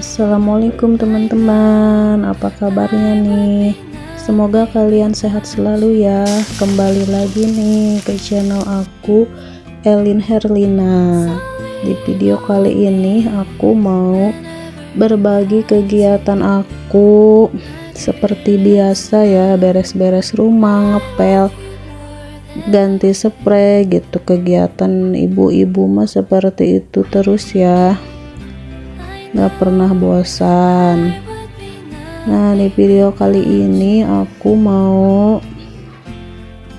Assalamualaikum teman-teman. Apa kabarnya nih? Semoga kalian sehat selalu ya. Kembali lagi nih ke channel aku Elin Herlina. Di video kali ini aku mau berbagi kegiatan aku. Seperti biasa ya beres-beres rumah ngepel ganti spray gitu. Kegiatan ibu-ibu mah seperti itu terus ya nggak pernah bosan. Nah di video kali ini aku mau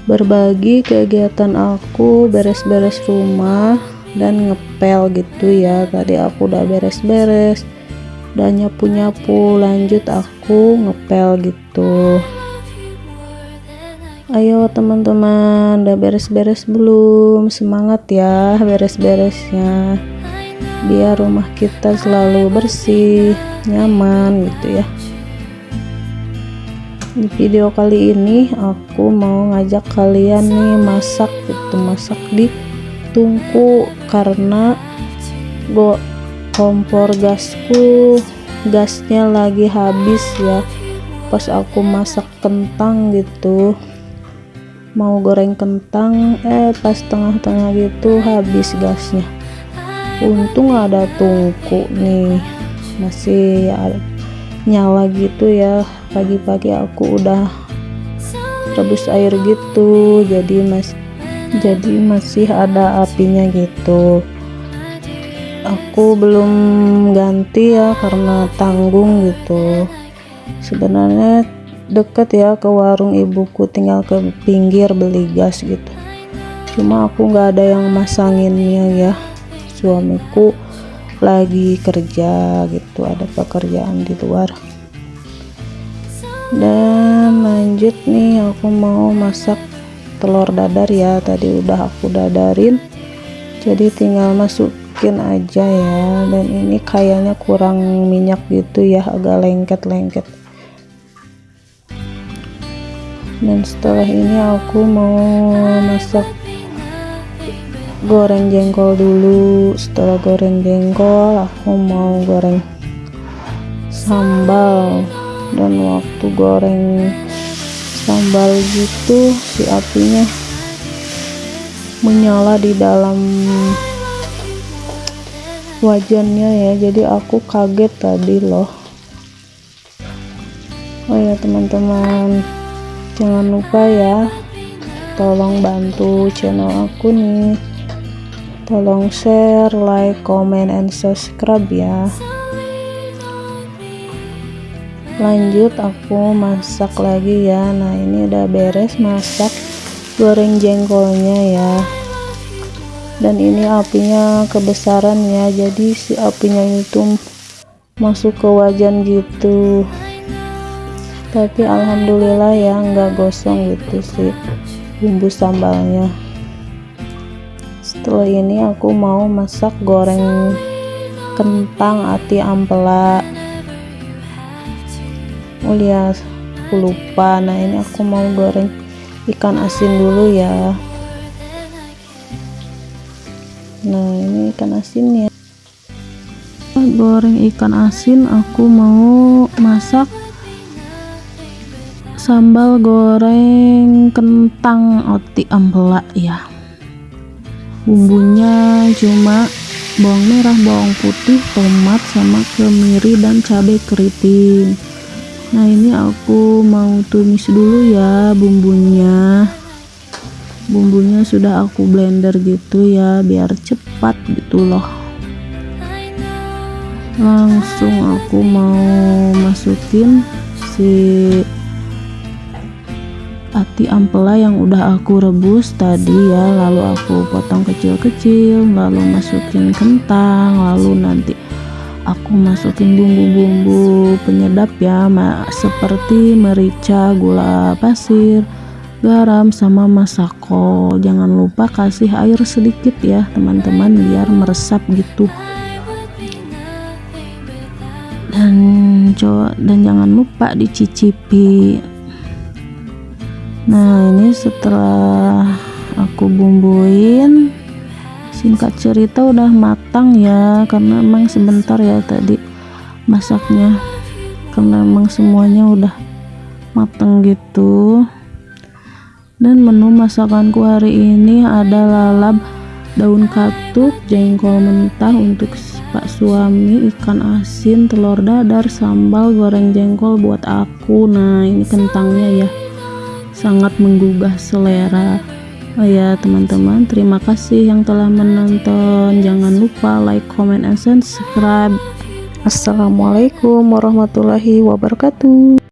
berbagi kegiatan aku beres-beres rumah dan ngepel gitu ya. Tadi aku udah beres-beres dan nyapu-nyapu lanjut aku ngepel gitu. Ayo teman-teman udah beres-beres belum? Semangat ya beres-beresnya biar rumah kita selalu bersih nyaman gitu ya. Di video kali ini aku mau ngajak kalian nih masak gitu masak di tungku. Karena go kompor gasku gasnya lagi habis ya. Pas aku masak kentang gitu mau goreng kentang eh pas tengah-tengah gitu habis gasnya untung ada tungku nih. Masih ada nyala gitu ya. Pagi-pagi aku udah rebus air gitu. Jadi mas jadi masih ada apinya gitu. Aku belum ganti ya karena tanggung gitu. Sebenarnya deket ya ke warung ibuku tinggal ke pinggir beli gas gitu. Cuma aku nggak ada yang masanginnya ya suamiku lagi kerja gitu ada pekerjaan di luar. Dan lanjut nih aku mau masak telur dadar ya tadi udah aku dadarin. Jadi tinggal masukin aja ya dan ini kayaknya kurang minyak gitu ya agak lengket-lengket. Dan setelah ini aku mau masak goreng jengkol dulu. Setelah goreng jengkol aku mau goreng sambal. Dan waktu goreng sambal gitu si apinya menyala di dalam wajannya ya. Jadi aku kaget tadi loh. Oh ya teman-teman. Jangan lupa ya tolong bantu channel aku nih tolong share like comment and subscribe ya. Lanjut aku masak lagi ya. Nah ini udah beres masak goreng jengkolnya ya. Dan ini apinya kebesaran ya. Jadi si apinya itu masuk ke wajan gitu. Tapi alhamdulillah ya nggak gosong gitu sih bumbu sambalnya setelah ini aku mau masak goreng kentang ati ampela. Oh ya aku lupa. Nah ini aku mau goreng ikan asin dulu ya. Nah ini ikan asinnya. Goreng ikan asin aku mau masak sambal goreng kentang oti ampela ya bumbunya cuma bawang merah bawang putih tomat sama kemiri dan cabai keriting. Nah ini aku mau tumis dulu ya bumbunya. Bumbunya sudah aku blender gitu ya biar cepat gitu loh. Langsung aku mau masukin si ati ampela yang udah aku rebus tadi ya. Lalu aku potong kecil-kecil lalu masukin kentang lalu nanti aku masukin bumbu-bumbu penyedap ya seperti merica gula pasir garam sama masako. Jangan lupa kasih air sedikit ya teman-teman biar meresap gitu. Dan coba dan jangan lupa dicicipi nah ini setelah aku bumbuin singkat cerita udah matang ya karena emang sebentar ya tadi masaknya. Karena emang semuanya udah mateng gitu. Dan menu masakanku hari ini ada lalap daun katuk jengkol mentah untuk pak suami ikan asin telur dadar sambal goreng jengkol buat aku. Nah ini kentangnya ya sangat menggugah selera. Oh ya teman-teman terima kasih yang telah menonton. Jangan lupa like comment and subscribe. Assalamualaikum warahmatullahi wabarakatuh